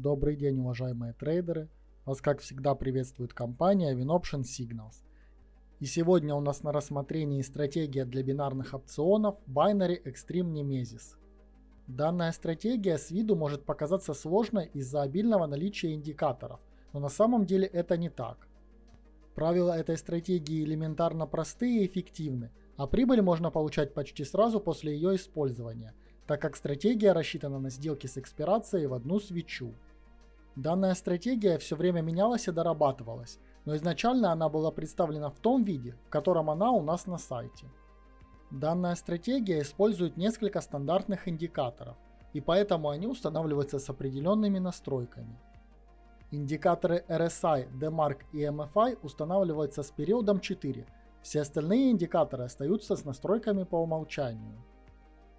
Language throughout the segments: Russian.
Добрый день, уважаемые трейдеры! Вас, как всегда, приветствует компания WinOption Signals. И сегодня у нас на рассмотрении стратегия для бинарных опционов Binary Extreme Nemesis. Данная стратегия с виду может показаться сложной из-за обильного наличия индикаторов, но на самом деле это не так. Правила этой стратегии элементарно простые и эффективны, а прибыль можно получать почти сразу после ее использования, так как стратегия рассчитана на сделки с экспирацией в одну свечу. Данная стратегия все время менялась и дорабатывалась, но изначально она была представлена в том виде, в котором она у нас на сайте. Данная стратегия использует несколько стандартных индикаторов, и поэтому они устанавливаются с определенными настройками. Индикаторы RSI, DMARC и MFI устанавливаются с периодом 4, все остальные индикаторы остаются с настройками по умолчанию.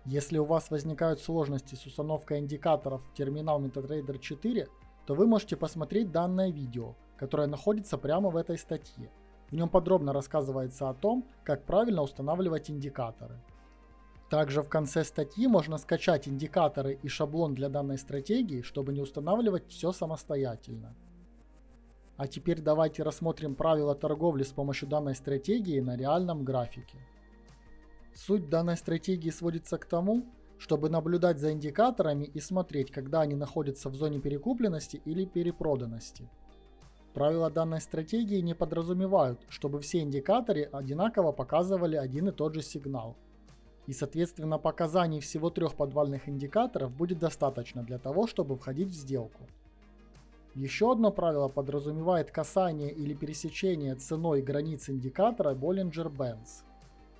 Если у вас возникают сложности с установкой индикаторов в терминал MetaTrader 4, то вы можете посмотреть данное видео, которое находится прямо в этой статье. В нем подробно рассказывается о том, как правильно устанавливать индикаторы. Также в конце статьи можно скачать индикаторы и шаблон для данной стратегии, чтобы не устанавливать все самостоятельно. А теперь давайте рассмотрим правила торговли с помощью данной стратегии на реальном графике. Суть данной стратегии сводится к тому, чтобы наблюдать за индикаторами и смотреть, когда они находятся в зоне перекупленности или перепроданности. Правила данной стратегии не подразумевают, чтобы все индикаторы одинаково показывали один и тот же сигнал. И соответственно показаний всего трех подвальных индикаторов будет достаточно для того, чтобы входить в сделку. Еще одно правило подразумевает касание или пересечение ценой границ индикатора Bollinger-Bands.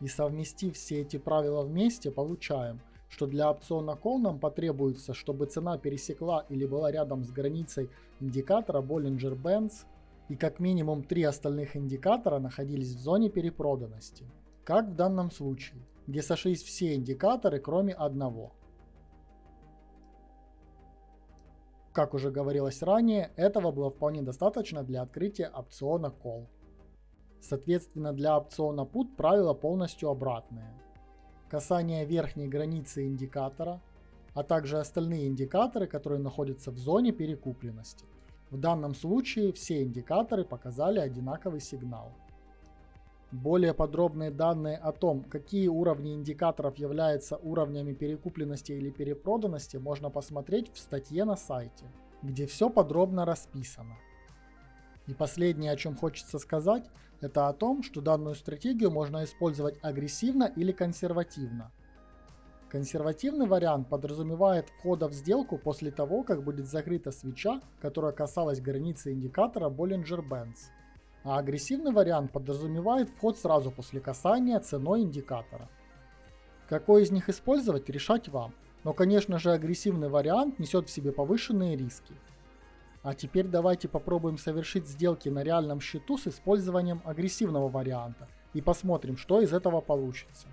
И совместив все эти правила вместе, получаем, что для опциона Call нам потребуется, чтобы цена пересекла или была рядом с границей индикатора Bollinger Bands и как минимум три остальных индикатора находились в зоне перепроданности, как в данном случае, где сошлись все индикаторы, кроме одного. Как уже говорилось ранее, этого было вполне достаточно для открытия опциона Call. Соответственно, для опциона Put правило полностью обратное касание верхней границы индикатора, а также остальные индикаторы, которые находятся в зоне перекупленности. В данном случае все индикаторы показали одинаковый сигнал. Более подробные данные о том, какие уровни индикаторов являются уровнями перекупленности или перепроданности, можно посмотреть в статье на сайте, где все подробно расписано. И последнее, о чем хочется сказать, это о том, что данную стратегию можно использовать агрессивно или консервативно. Консервативный вариант подразумевает входа в сделку после того, как будет закрыта свеча, которая касалась границы индикатора Bollinger Bands. А агрессивный вариант подразумевает вход сразу после касания ценой индикатора. Какой из них использовать, решать вам. Но конечно же агрессивный вариант несет в себе повышенные риски. А теперь давайте попробуем совершить сделки на реальном счету с использованием агрессивного варианта и посмотрим, что из этого получится.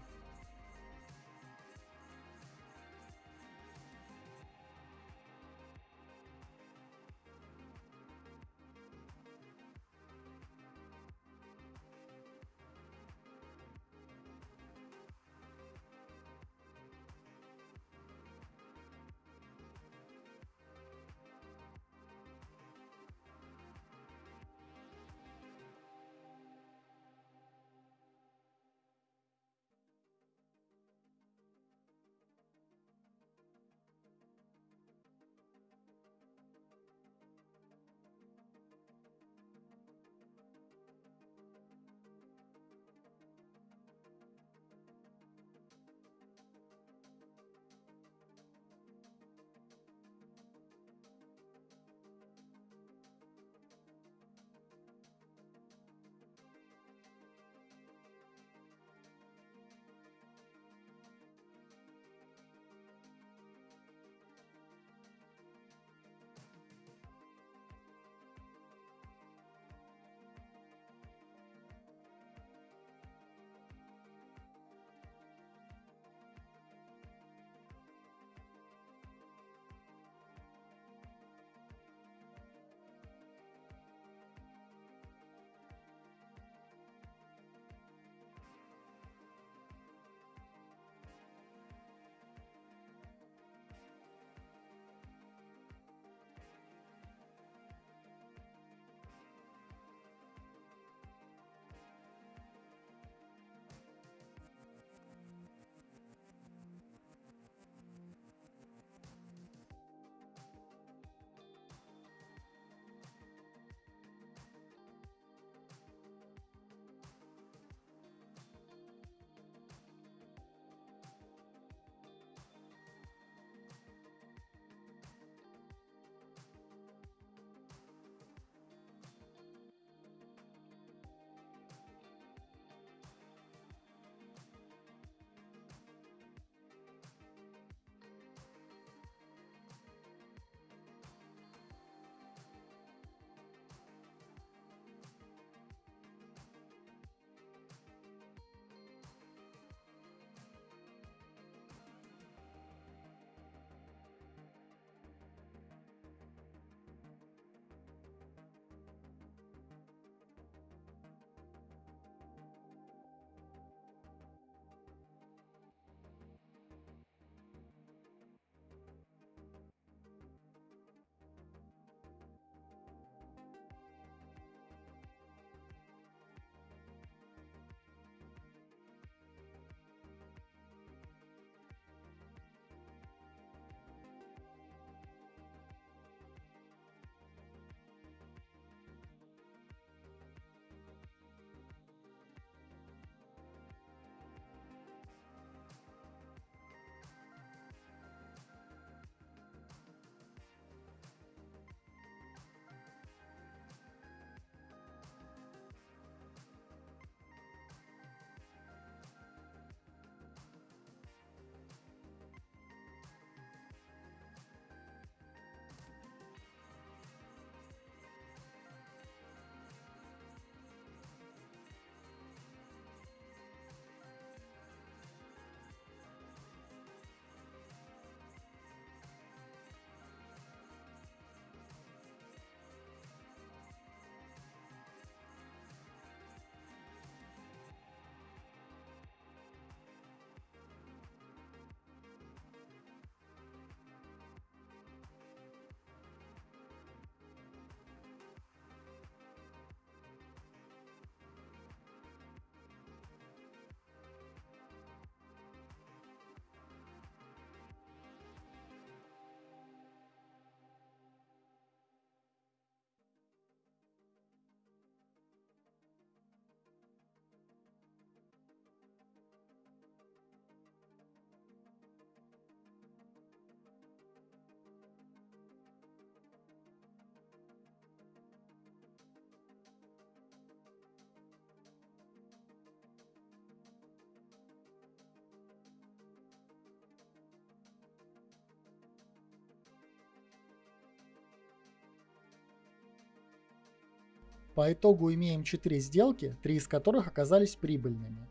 По итогу имеем 4 сделки, 3 из которых оказались прибыльными.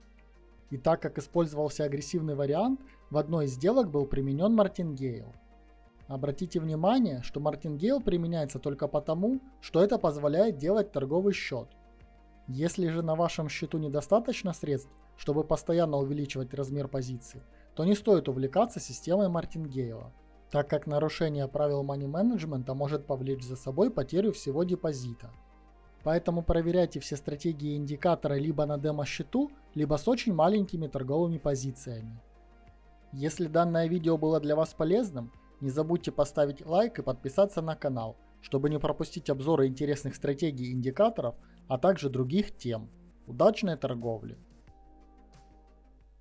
И так как использовался агрессивный вариант, в одной из сделок был применен Мартингейл. Обратите внимание, что Мартингейл применяется только потому, что это позволяет делать торговый счет. Если же на вашем счету недостаточно средств, чтобы постоянно увеличивать размер позиции, то не стоит увлекаться системой Мартингейла, так как нарушение правил money менеджмента может повлечь за собой потерю всего депозита. Поэтому проверяйте все стратегии и индикаторы либо на демо-счету, либо с очень маленькими торговыми позициями. Если данное видео было для вас полезным, не забудьте поставить лайк и подписаться на канал, чтобы не пропустить обзоры интересных стратегий и индикаторов, а также других тем. Удачной торговли!